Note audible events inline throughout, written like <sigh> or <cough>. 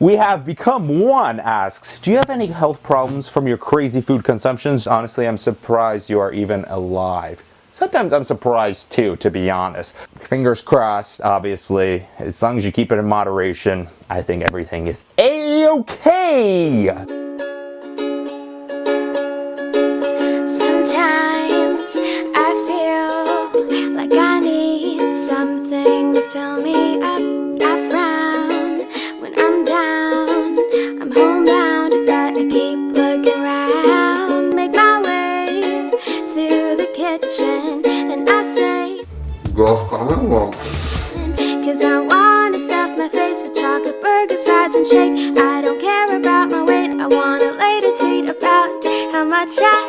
We have become one asks, do you have any health problems from your crazy food consumptions? Honestly, I'm surprised you are even alive. Sometimes I'm surprised too, to be honest. Fingers crossed, obviously. As long as you keep it in moderation, I think everything is a-okay. Cause I wanna stuff my face with chocolate burgers, fries, and shake. I don't care about my weight, I wanna later tweet about how much I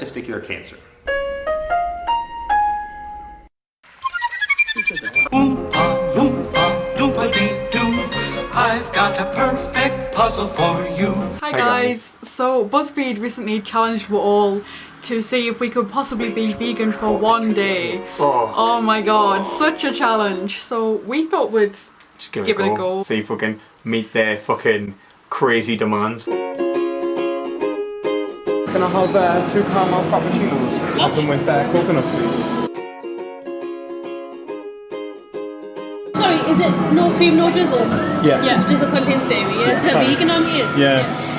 testicular cancer. Oompa loompa doompa dee doo. I've got a perfect puzzle for you. Hi guys. So BuzzFeed recently challenged we all to see if we could possibly be vegan for one day. Oh, oh my god, such a challenge. So we thought we'd Just give, Give it, it a a go. go. See if we can meet their fucking crazy demands. Can I have uh, two caramel frappuccinos? Have them with uh, coconut, please. Sorry, is it no cream, no drizzle? Yeah. Yes, drizzle contains dairy, yeah? Is fine. vegan on here? Yeah.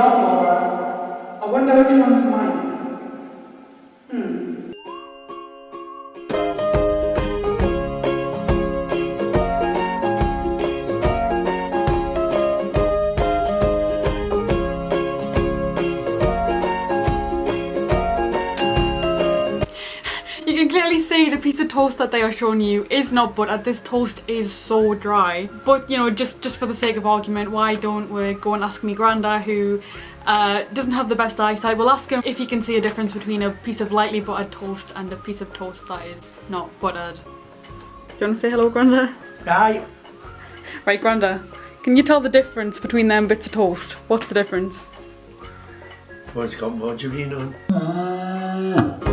One that they are showing you is not butter. This toast is so dry. But you know, just just for the sake of argument, why don't we go and ask me granda who uh, doesn't have the best eyesight. We'll ask him if he can see a difference between a piece of lightly buttered toast and a piece of toast that is not buttered. Do you want to say hello, Granda? Aye. Right, Granda. Can you tell the difference between them bits of toast? What's the difference? What's got margarine on? Would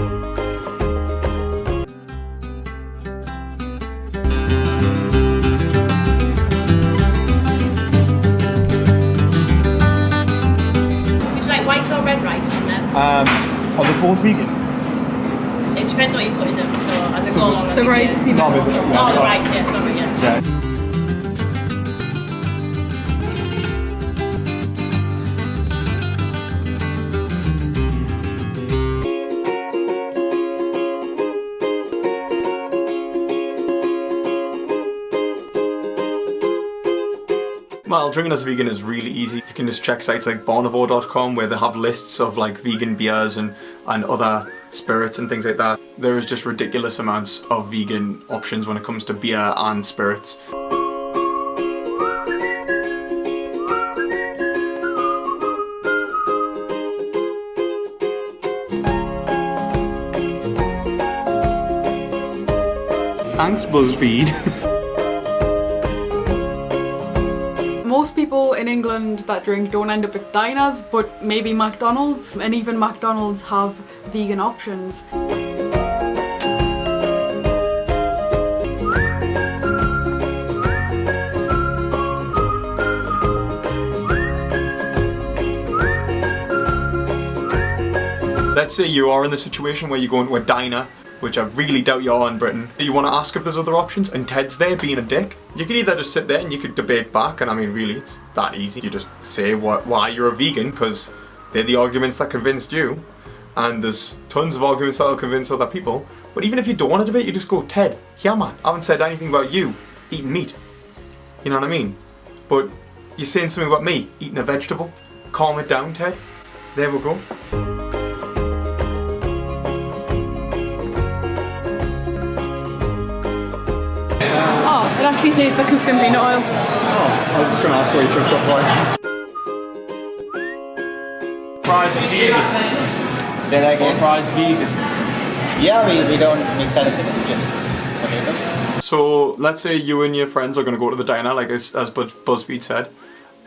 Um, are they both vegan? It depends what you put in them, so as a So go the- The rice seems No, more yeah. Oh, the rice, yeah, sorry, yeah. Yeah. Well, drinking as a vegan is really easy. You can just check sites like Barnivore.com where they have lists of like vegan beers and, and other spirits and things like that. There is just ridiculous amounts of vegan options when it comes to beer and spirits. Thanks BuzzFeed. <laughs> England that drink don't end up at diners, but maybe McDonald's, and even McDonald's have vegan options. Let's say you are in the situation where you go into a diner which I really doubt you are in Britain, you want to ask if there's other options, and Ted's there being a dick, you can either just sit there and you could debate back, and I mean, really, it's that easy. You just say what, why you're a vegan, because they're the arguments that convinced you, and there's tons of arguments that'll convince other people. But even if you don't want to debate, you just go, Ted, yeah man, I haven't said anything about you eating meat. You know what I mean? But you're saying something about me eating a vegetable. Calm it down, Ted. There we go. Oh, it actually says the cooked in peanut oil. Oh, I was just going to ask what your chips look like. Fries are vegan. Say that again. Fries vegan. Yeah, we, we don't mix anything, it's just potatoes. So let's say you and your friends are going to go to the diner, like as, as Buzz- BuzzFeed said,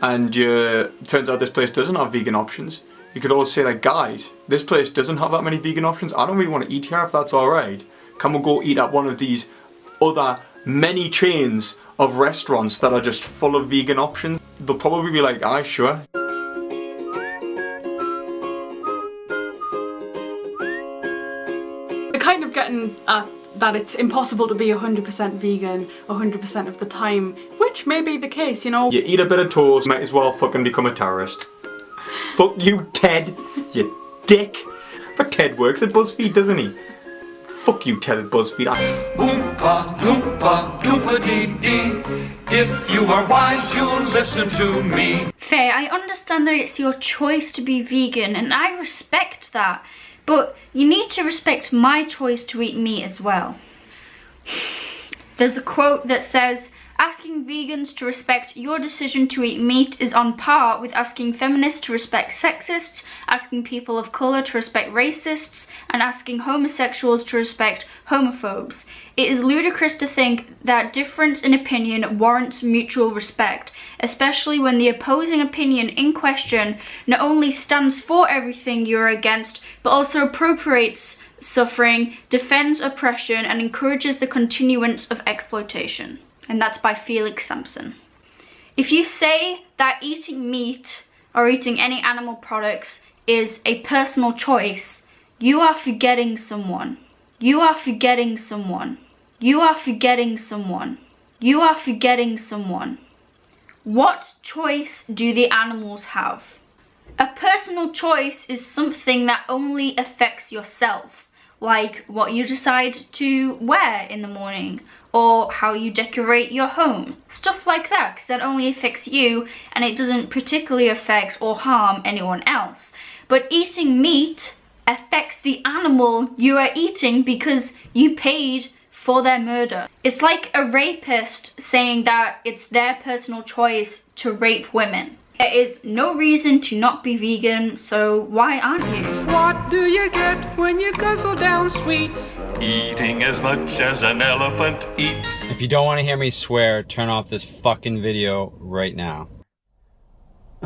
and you, turns out this place doesn't have vegan options. You could always say like, guys, this place doesn't have that many vegan options. I don't really want to eat here if that's alright. Can we go eat at one of these other many chains of restaurants that are just full of vegan options? They'll probably be like, aye, sure. We're kind of getting at that it's impossible to be 100% vegan 100% of the time, which may be the case, you know. You eat a bit of toast, might as well fucking become a terrorist. Fuck you, Ted, you dick. But Ted works at BuzzFeed, doesn't he? Fuck you, Ted at BuzzFeed. I- Oompa, loompa, doopa dee dee. If you are wise, you'll listen to me. Faye, I understand that it's your choice to be vegan and I respect that. But you need to respect my choice to eat meat as well. <sighs> There's a quote that says, Asking vegans to respect your decision to eat meat is on par with asking feminists to respect sexists, asking people of colour to respect racists, and asking homosexuals to respect homophobes. It is ludicrous to think that difference in opinion warrants mutual respect, especially when the opposing opinion in question not only stands for everything you're against, but also appropriates suffering, defends oppression, and encourages the continuance of exploitation. And that's by Felix Sampson. If you say that eating meat or eating any animal products is a personal choice, you are forgetting someone. You are forgetting someone. You are forgetting someone. You are forgetting someone. What choice do the animals have? A personal choice is something that only affects yourself, like what you decide to wear in the morning or how you decorate your home. Stuff like that, because that only affects you and it doesn't particularly affect or harm anyone else. But eating meat affects the animal you are eating because you paid for their murder. It's like a rapist saying that it's their personal choice to rape women. There is no reason to not be vegan, so why aren't you? What do you get when you guzzle down sweets? Eating as much as an elephant eats. If you don't want to hear me swear, turn off this fucking video right now.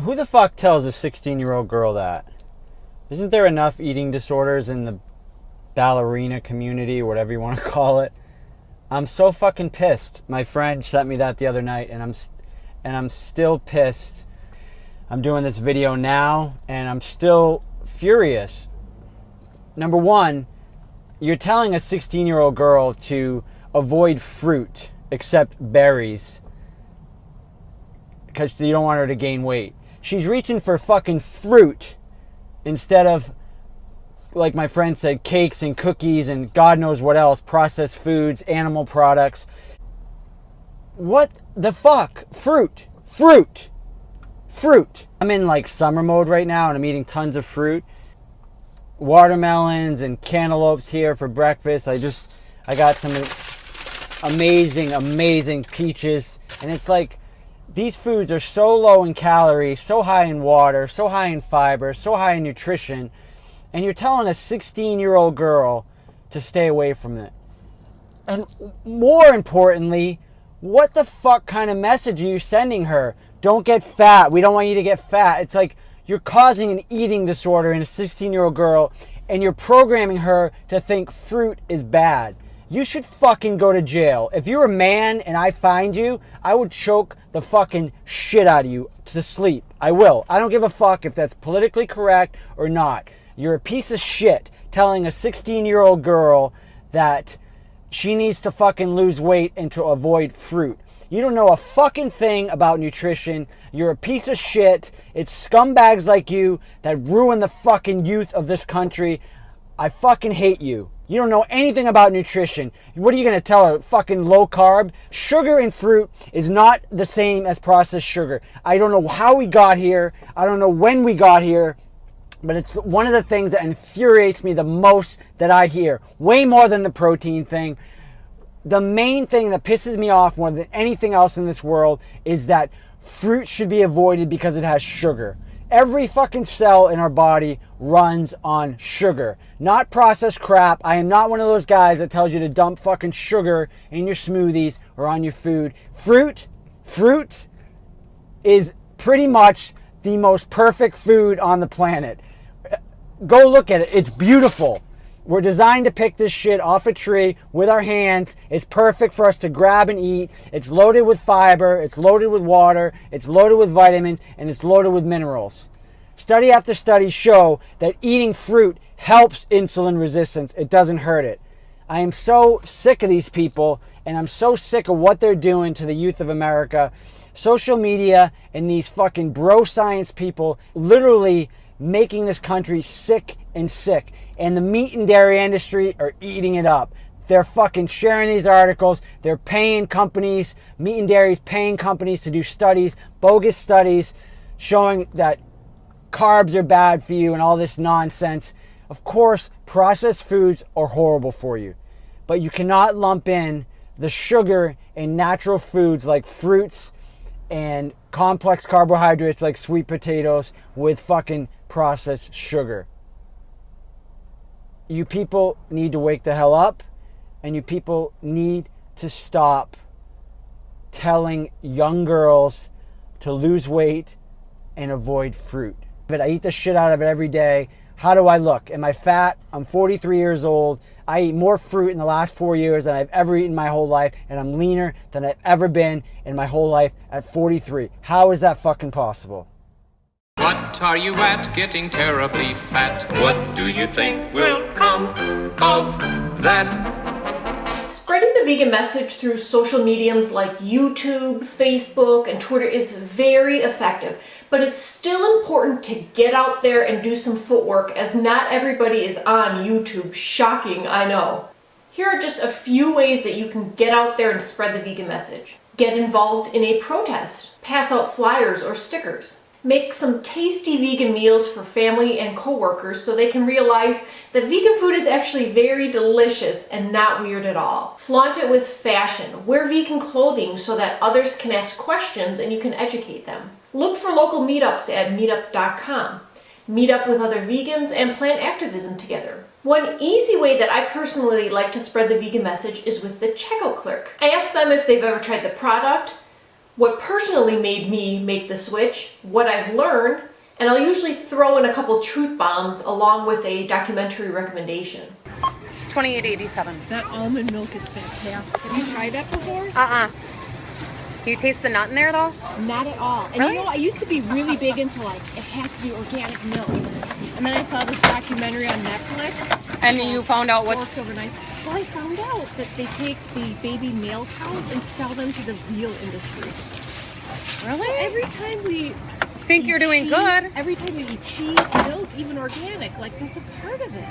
Who the fuck tells a 16 year old girl that? Isn't there enough eating disorders in the ballerina community, whatever you want to <laughs> call it? I'm so fucking pissed. My friend sent me that the other night, and I'm and I'm still pissed. I'm doing this video now, and I'm still furious. Number one, you're telling a 16 year old girl to avoid fruit except berries because you don't want her to gain weight. She's reaching for fucking fruit instead of, like my friend said, cakes and cookies and God knows what else, processed foods, animal products. What the fuck? Fruit. Fruit. Fruit. I'm in like summer mode right now and I'm eating tons of fruit. Watermelons and cantaloupes here for breakfast. I just, I got some amazing, amazing peaches. And it's like, these foods are so low in calories, so high in water, so high in fiber, so high in nutrition, and you're telling a 16 year old girl to stay away from it. And more importantly, what the fuck kind of message are you sending her? Don't get fat. We don't want you to get fat. It's like you're causing an eating disorder in a 16 year old girl and you're programming her to think fruit is bad. You should fucking go to jail. If you're a man and I find you, I would choke the fucking shit out of you to sleep. I will. I don't give a fuck if that's politically correct or not. You're a piece of shit telling a 16 year old girl that she needs to fucking lose weight and to avoid fruit. You don't know a fucking thing about nutrition. You're a piece of shit. It's scumbags like you that ruin the fucking youth of this country. I fucking hate you. You don't know anything about nutrition. What are you going to tell her? Fucking low carb? Sugar in fruit is not the same as processed sugar. I don't know how we got here. I don't know when we got here. But it's one of the things that infuriates me the most that I hear. Way more than the protein thing. The main thing that pisses me off more than anything else in this world is that fruit should be avoided because it has sugar. Every fucking cell in our body runs on sugar, not processed crap. I am not one of those guys that tells you to dump fucking sugar in your smoothies or on your food. Fruit, fruit is pretty much the most perfect food on the planet. Go look at it. It's beautiful. We're designed to pick this shit off a tree with our hands. It's perfect for us to grab and eat. It's loaded with fiber, it's loaded with water, it's loaded with vitamins, and it's loaded with minerals. Study after study show that eating fruit helps insulin resistance. It doesn't hurt it. I am so sick of these people, and I'm so sick of what they're doing to the youth of America. Social media and these fucking bro science people literally making this country sick and sick. And the meat and dairy industry are eating it up. They're fucking sharing these articles. They're paying companies, meat and dairy's paying companies to do studies, bogus studies, showing that carbs are bad for you and all this nonsense. Of course, processed foods are horrible for you, but you cannot lump in the sugar in natural foods like fruits and complex carbohydrates like sweet potatoes with fucking processed sugar. You people need to wake the hell up and you people need to stop telling young girls to lose weight and avoid fruit. But I eat the shit out of it every day. How do I look? Am I fat? I'm 43 years old. I eat more fruit in the last four years than I've ever eaten my whole life, and I'm leaner than I've ever been in my whole life at 43. How is that fucking possible? What are you at getting terribly fat? What do you think will come of that? Spreading the vegan message through social mediums like YouTube, Facebook, and Twitter is very effective, but it's still important to get out there and do some footwork as not everybody is on YouTube. Shocking, I know. Here are just a few ways that you can get out there and spread the vegan message. Get involved in a protest. Pass out flyers or stickers. Make some tasty vegan meals for family and coworkers so they can realize that vegan food is actually very delicious and not weird at all. Flaunt it with fashion. Wear vegan clothing so that others can ask questions and you can educate them. Look for local meetups at meetup.com. Meet up with other vegans and plan activism together. One easy way that I personally like to spread the vegan message is with the checkout clerk. I ask them if they've ever tried the product, what personally made me make the switch, what I've learned, and I'll usually throw in a couple truth bombs along with a documentary recommendation. 2887. That almond milk is fantastic. Have you tried that before? Uh-uh. Do you taste the nut in there at all? Not at all. And Really? you know, I used to be really big into like, it has to be organic milk. And then I saw this documentary on Netflix. And you found out what's- Worked overnight. Well, I found out that they take the baby male cows and sell them to the veal industry. Really? So every time we Think eat you're doing cheese- good. Every time we eat cheese, milk, even organic, like that's a part of it.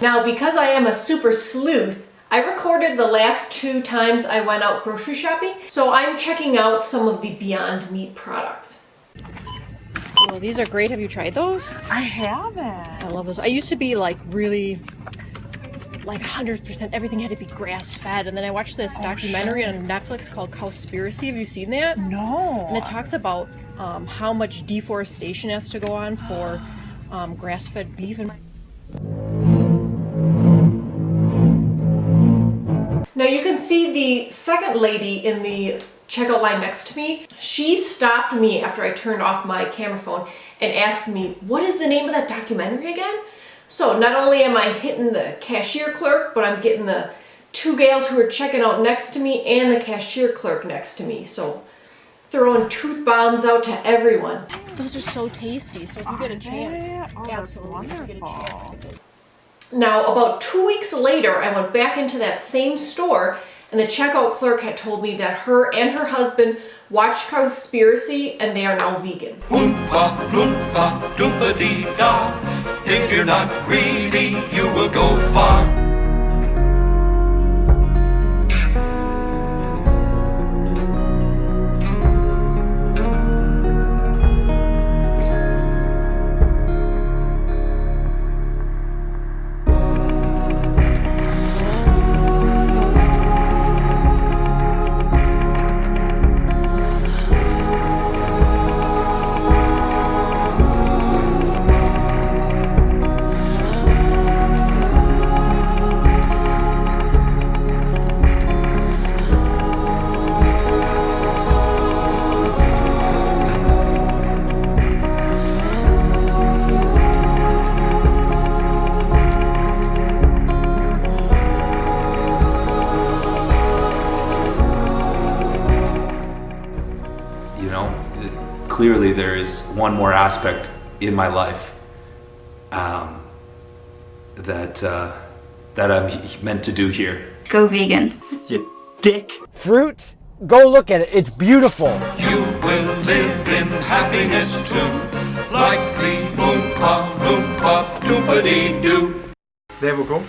Now, because I am a super sleuth, I recorded the last two times I went out grocery shopping, so I'm checking out some of the Beyond Meat products. Well, these are great. Have you tried those? I haven't. I love those. I used to be like really like 100% everything had to be grass fed and then I watched this Oh, documentary sure. on Netflix called Cowspiracy. Have you seen that? No. And it talks about um, how much deforestation has to go on for um, grass fed beef and Now you can see the second lady in the checkout line next to me. She stopped me after I turned off my camera phone and asked me, what is the name of that documentary again? So not only am I hitting the cashier clerk, but I'm getting the two gals who are checking out next to me and the cashier clerk next to me. So throwing truth bombs out to everyone. those are so tasty. So if you get a chance, Oh, absolutely if you get a chance. Now, about two weeks later, I went back into that same store and the checkout clerk had told me that her and her husband watched Cowspiracy and they are now vegan. Oompa, loompa, doompa dee da. If you're not greedy, you will go far. Clearly there is one more aspect in my life um, that uh, that I'm meant to do here. Go vegan. You dick. Fruit? Go look at it. It's beautiful. You will live in happiness too, like the Oompa Loompa Doompa Dee Doo. There we go.